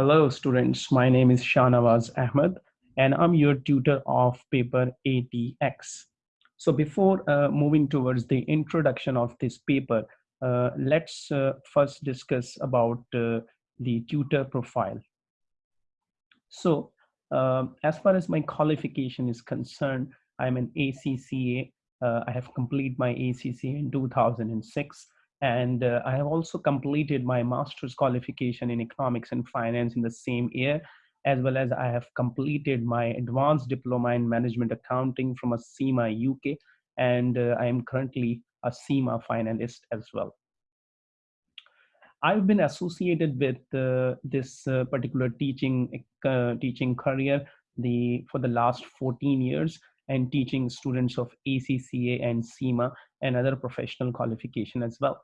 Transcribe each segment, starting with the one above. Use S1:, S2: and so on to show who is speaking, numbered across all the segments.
S1: Hello students, my name is Shanawaz Ahmed and I'm your tutor of paper ATX. So before uh, moving towards the introduction of this paper, uh, let's uh, first discuss about uh, the tutor profile. So um, as far as my qualification is concerned, I'm an ACCA. Uh, I have completed my ACCA in 2006 and uh, I have also completed my master's qualification in economics and finance in the same year, as well as I have completed my advanced diploma in management accounting from a CIMA UK, and uh, I am currently a CIMA finalist as well. I've been associated with uh, this uh, particular teaching uh, teaching career the for the last 14 years and teaching students of ACCA and CIMA and other professional qualification as well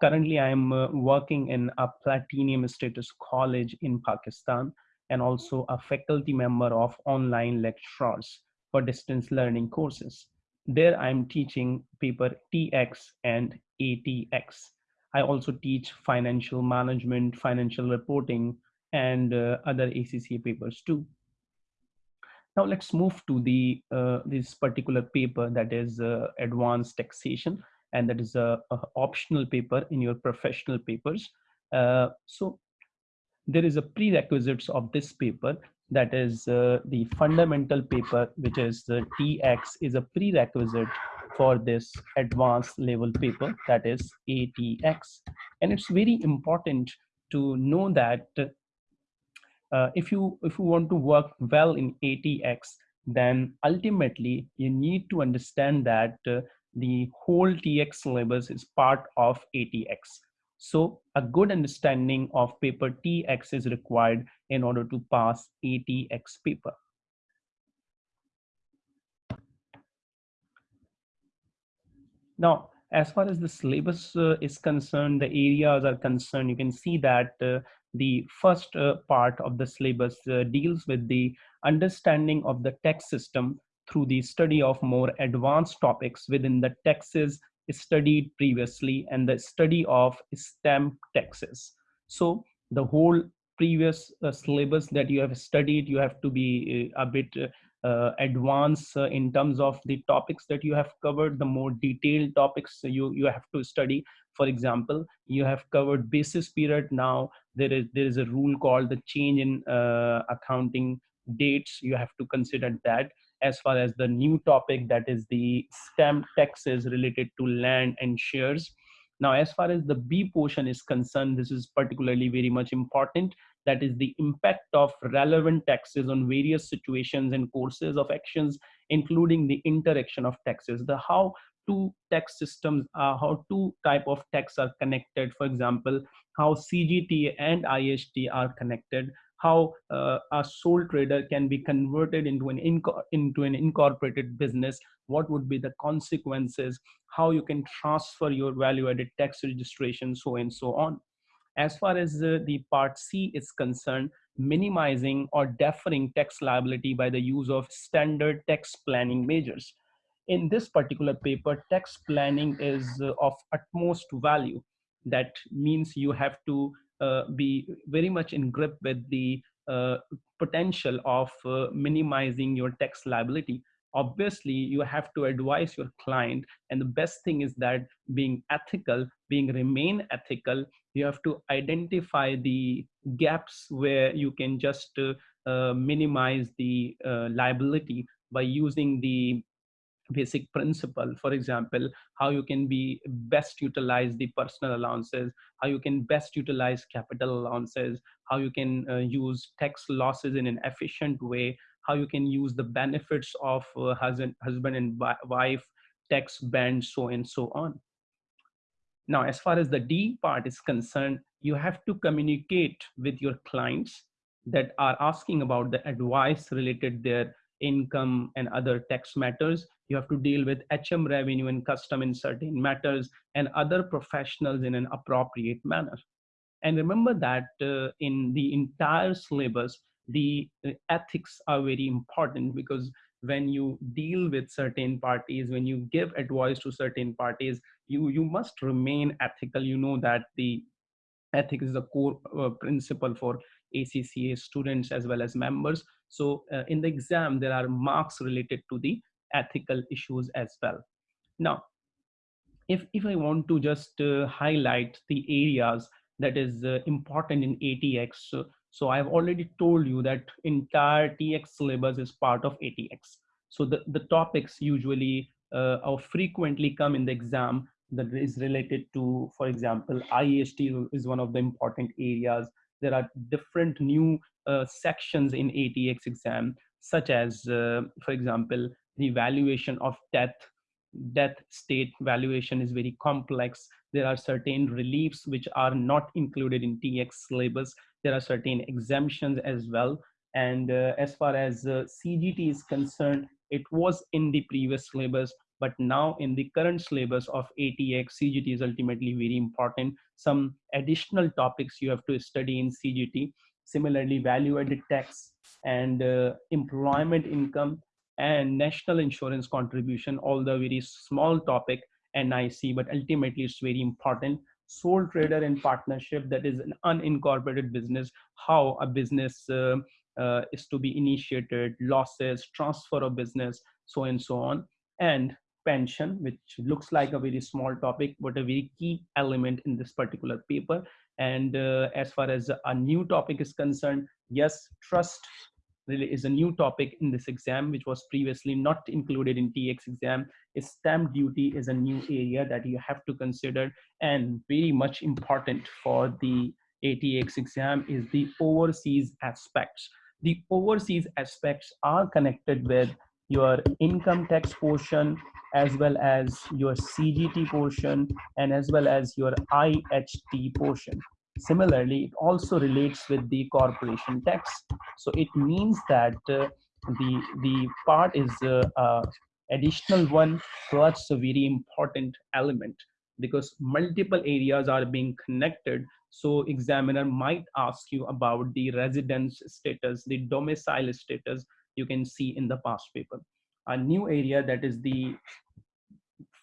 S1: currently i'm uh, working in a platinum status college in pakistan and also a faculty member of online lecturers for distance learning courses. There i'm teaching paper tx and atx i also teach financial management financial reporting and uh, other acca papers too. Now let's move to the uh, this particular paper that is uh, advanced taxation and that is a, a optional paper in your professional papers. Uh, so there is a prerequisites of this paper that is uh, the fundamental paper which is the tx is a prerequisite for this advanced level paper that is atx and it's very important to know that uh, if you if you want to work well in atx then ultimately you need to understand that uh, the whole TX syllabus is part of ATX. So a good understanding of paper TX is required in order to pass ATX paper. Now, as far as the syllabus uh, is concerned, the areas are concerned, you can see that uh, the first uh, part of the syllabus uh, deals with the understanding of the tax system through the study of more advanced topics within the taxes studied previously and the study of stamp taxes. So the whole previous uh, syllabus that you have studied, you have to be uh, a bit uh, advanced uh, in terms of the topics that you have covered, the more detailed topics you, you have to study. For example, you have covered basis period. Now there is, there is a rule called the change in uh, accounting dates. You have to consider that as far as the new topic that is the stamp taxes related to land and shares. Now, as far as the B portion is concerned, this is particularly very much important. That is the impact of relevant taxes on various situations and courses of actions, including the interaction of taxes, the how two tax systems, uh, how two type of tax are connected. For example, how CGT and IHT are connected, how uh, a sole trader can be converted into an into an incorporated business what would be the consequences how you can transfer your value added tax registration so and so on. As far as uh, the part c is concerned minimizing or deferring tax liability by the use of standard tax planning measures. In this particular paper tax planning is uh, of utmost value. That means you have to be very much in grip with the uh, potential of uh, minimizing your tax liability. Obviously you have to advise your client and the best thing is that being ethical being remain ethical you have to identify the gaps where you can just uh, uh, minimize the uh, liability by using the basic principle. For example how you can be best utilize the personal allowances how you can best utilize capital allowances how you can uh, use tax losses in an efficient way how you can use the benefits of uh, husband husband and wife tax band so and so on. Now as far as the d part is concerned you have to communicate with your clients that are asking about the advice related their income and other tax matters you have to deal with hm revenue and custom in certain matters and other professionals in an appropriate manner. And remember that uh, in the entire syllabus the uh, ethics are very important because when you deal with certain parties when you give advice to certain parties you you must remain ethical. You know that the ethics is a core uh, principle for acca students as well as members. So uh, in the exam there are marks related to the ethical issues as well now if if i want to just uh, highlight the areas that is uh, important in atx so, so i've already told you that entire tx syllabus is part of atx so the, the topics usually uh, or frequently come in the exam that is related to, for example, IHT is one of the important areas. There are different new uh, sections in ATX exam, such as, uh, for example, the evaluation of death. Death state valuation is very complex. There are certain reliefs which are not included in TX syllabus. There are certain exemptions as well. And uh, as far as uh, CGT is concerned, it was in the previous syllabus, but now in the current syllabus of ATX, CGT is ultimately very important. Some additional topics you have to study in CGT. Similarly, value-added tax and uh, employment income and national insurance contribution, although very small topic NIC, but ultimately it's very important. Sole trader and partnership, that is an unincorporated business, how a business uh, uh, is to be initiated, losses, transfer of business, so and so on. And pension, which looks like a very small topic, but a very key element in this particular paper. And uh, as far as a new topic is concerned, yes, trust is a new topic in this exam, which was previously not included in TX exam. Stamp duty is a new area that you have to consider and very much important for the ATX exam is the overseas aspects. The overseas aspects are connected with your income tax portion as well as your CGT portion and as well as your IHT portion. Similarly, it also relates with the corporation tax. So it means that uh, the, the part is uh, additional one, so that's a very important element because multiple areas are being connected. So examiner might ask you about the residence status, the domicile status you can see in the past paper a new area that is the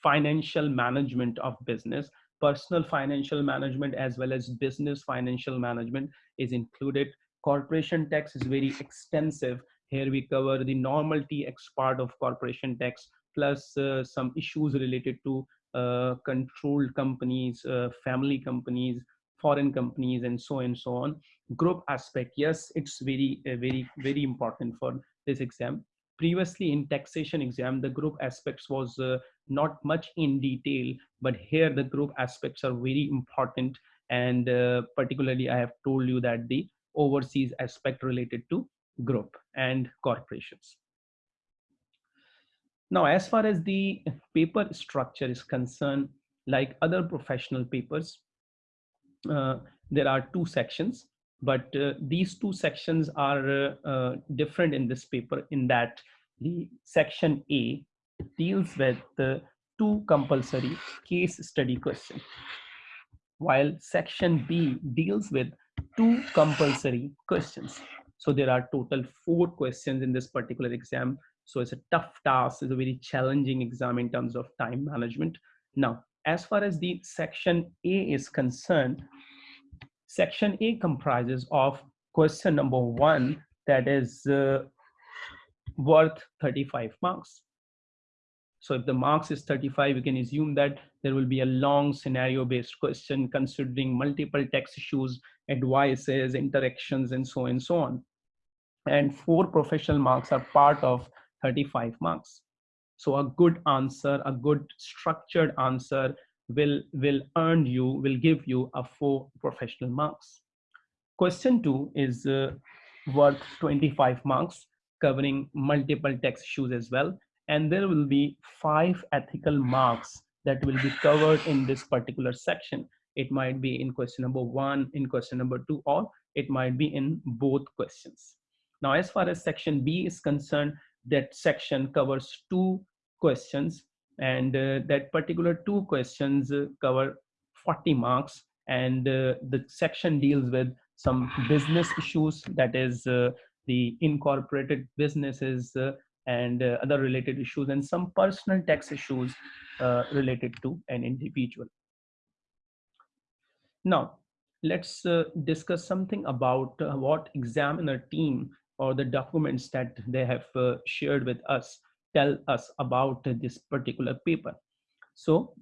S1: financial management of business personal financial management as well as business financial management is included. Corporation tax is very extensive. Here we cover the normal tx part of corporation tax plus uh, some issues related to uh, controlled companies uh, family companies foreign companies and so and so on. Group aspect yes it's very uh, very very important for this exam previously in taxation exam the group aspects was uh, not much in detail but here the group aspects are very important. And uh, particularly i have told you that the overseas aspect related to group and corporations. Now as far as the paper structure is concerned like other professional papers uh, there are two sections but uh, these two sections are uh, uh, different in this paper in that the section A deals with the two compulsory case study questions, while section B deals with two compulsory questions. So there are total four questions in this particular exam. So it's a tough task, it's a very challenging exam in terms of time management. Now, as far as the section A is concerned, Section A comprises of question number one, that is uh, worth 35 marks. So if the marks is 35, we can assume that there will be a long scenario based question considering multiple text issues, advices, interactions, and so and so on. And four professional marks are part of 35 marks. So a good answer, a good structured answer will will earn you will give you a four professional marks. Question two is uh, worth 25 marks covering multiple text issues as well. And there will be five ethical marks that will be covered in this particular section. It might be in question number one in question number two or it might be in both questions. Now as far as section b is concerned that section covers two questions and uh, that particular two questions uh, cover 40 marks. And uh, the section deals with some business issues that is uh, the incorporated businesses uh, and uh, other related issues and some personal tax issues related to an individual. Now let's uh, discuss something about uh, what examiner team or the documents that they have uh, shared with us tell us about this particular paper. So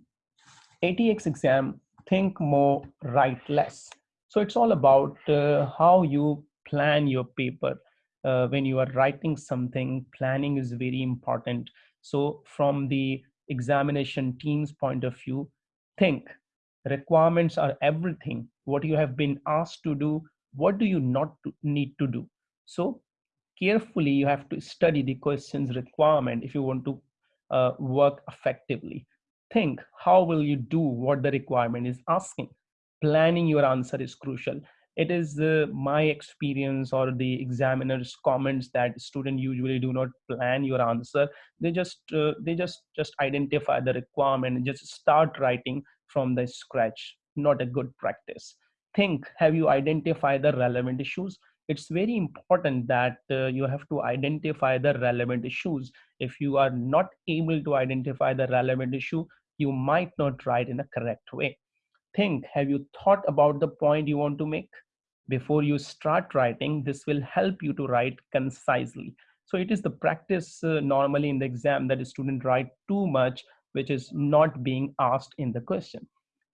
S1: ATX exam, think more, write less. So it's all about uh, how you plan your paper. Uh, when you are writing something, planning is very important. So from the examination team's point of view, think requirements are everything. What you have been asked to do, what do you not need to do? So carefully, you have to study the questions requirement if you want to uh, work effectively. Think how will you do what the requirement is asking? Planning your answer is crucial. It is uh, my experience or the examiner's comments that students usually do not plan your answer. They just uh, they just just identify the requirement and just start writing from the scratch. Not a good practice. Think have you identified the relevant issues it's very important that uh, you have to identify the relevant issues. If you are not able to identify the relevant issue you might not write in a correct way. Think have you thought about the point you want to make? Before you start writing this will help you to write concisely. So it is the practice uh, normally in the exam that a student write too much which is not being asked in the question.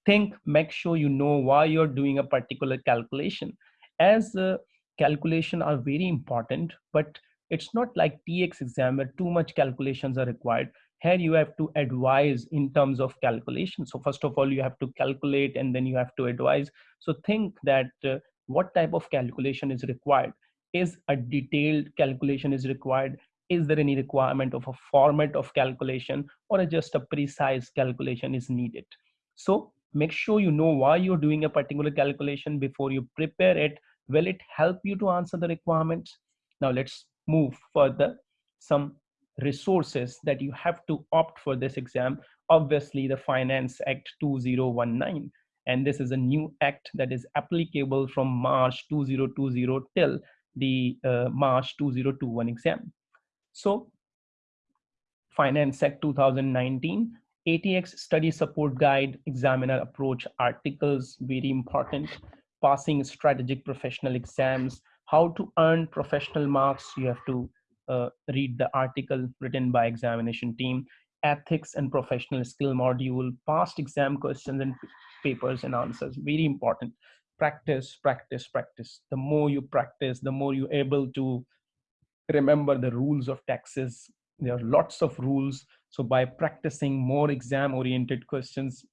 S1: Think make sure you know why you're doing a particular calculation. As uh, calculation are very important but it's not like tx exam where too much calculations are required. Here you have to advise in terms of calculation. So first of all you have to calculate and then you have to advise. So think that uh, what type of calculation is required? Is a detailed calculation is required? Is there any requirement of a format of calculation or just a precise calculation is needed? So make sure you know why you're doing a particular calculation before you prepare it will it help you to answer the requirements? Now let's move further. Some resources that you have to opt for this exam obviously the finance act 2019 and this is a new act that is applicable from march 2020 till the uh, march 2021 exam. So finance act 2019 atx study support guide examiner approach articles very important passing strategic professional exams how to earn professional marks you have to uh, read the article written by examination team, ethics and professional skill module, past exam questions and papers and answers. Very important. Practice, practice, practice. The more you practice, the more you're able to remember the rules of taxes. There are lots of rules. So by practicing more exam oriented questions,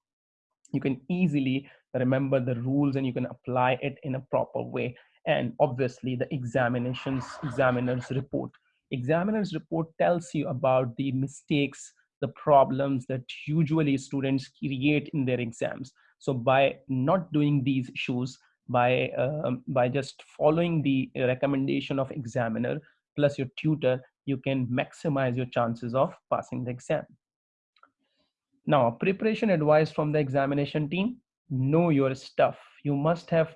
S1: you can easily remember the rules and you can apply it in a proper way. And obviously the examinations, examiners report. Examiner's report tells you about the mistakes the problems that usually students create in their exams. So by not doing these issues by um, by just following the recommendation of examiner plus your tutor you can maximize your chances of passing the exam. Now preparation advice from the examination team know your stuff you must have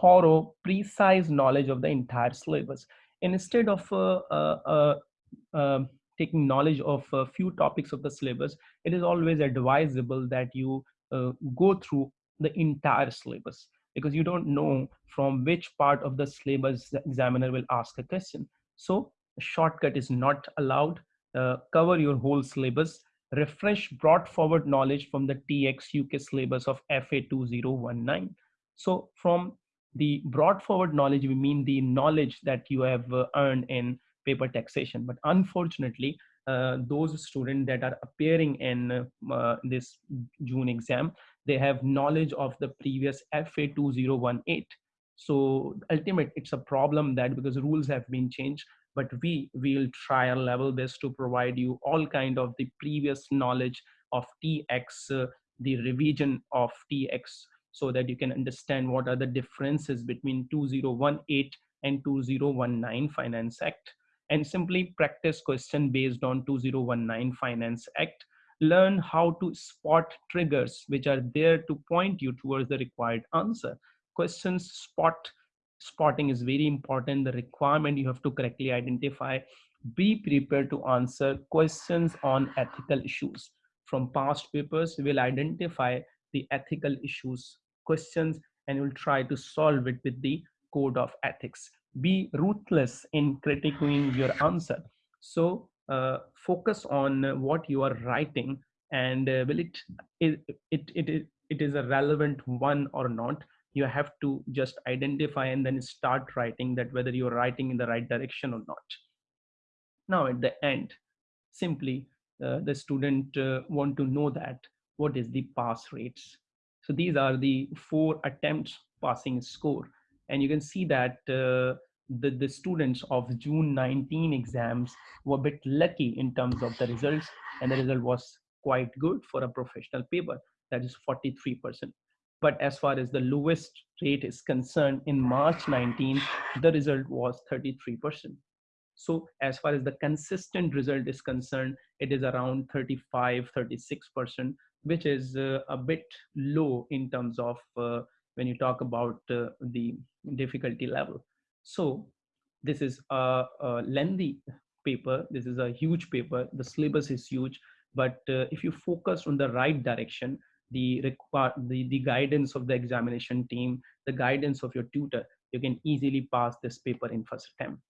S1: thorough precise knowledge of the entire syllabus instead of uh, uh, uh, um, taking knowledge of a few topics of the syllabus, it is always advisable that you go through the entire syllabus because you don't know from which part of the syllabus the examiner will ask a question. So a shortcut is not allowed. Uh, cover your whole syllabus. Refresh brought forward knowledge from the TX UK syllabus of FA 2019. So from the brought forward knowledge we mean the knowledge that you have uh, earned in paper taxation but unfortunately uh, those students that are appearing in uh, this june exam they have knowledge of the previous fa 2018 so ultimate it's a problem that because rules have been changed but we will try our level best to provide you all kind of the previous knowledge of tx uh, the revision of tx so that you can understand what are the differences between 2018 and 2019 Finance Act and simply practice question based on 2019 Finance Act. Learn how to spot triggers which are there to point you towards the required answer. Questions spot spotting is very important. The requirement you have to correctly identify. Be prepared to answer questions on ethical issues. From past papers, we will identify the ethical issues questions and you'll try to solve it with the code of ethics be ruthless in critiquing your answer so uh, focus on what you are writing and uh, will it, it, it, it, it is a relevant one or not you have to just identify and then start writing that whether you're writing in the right direction or not. Now at the end simply uh, the student uh, want to know that what is the pass rates. So these are the four attempts passing score. And you can see that uh, the, the students of June 19 exams were a bit lucky in terms of the results and the result was quite good for a professional paper. That is 43%. But as far as the lowest rate is concerned in March 19, the result was 33%. So as far as the consistent result is concerned, it is around 35, 36%, which is uh, a bit low in terms of uh, when you talk about uh, the difficulty level. So this is a, a, lengthy paper. This is a huge paper. The syllabus is huge, but uh, if you focus on the right direction, the, require, the, the guidance of the examination team, the guidance of your tutor, you can easily pass this paper in first attempt.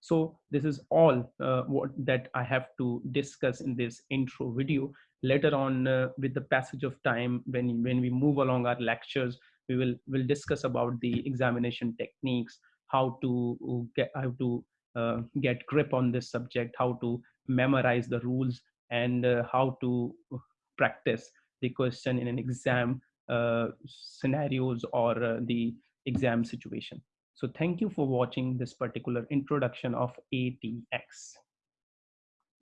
S1: So this is all uh, what that I have to discuss in this intro video. Later on, uh, with the passage of time, when when we move along our lectures, we will will discuss about the examination techniques, how to uh, get how to uh, get grip on this subject, how to memorize the rules, and uh, how to practice question in an exam uh, scenarios or uh, the exam situation. So thank you for watching this particular introduction of ATX.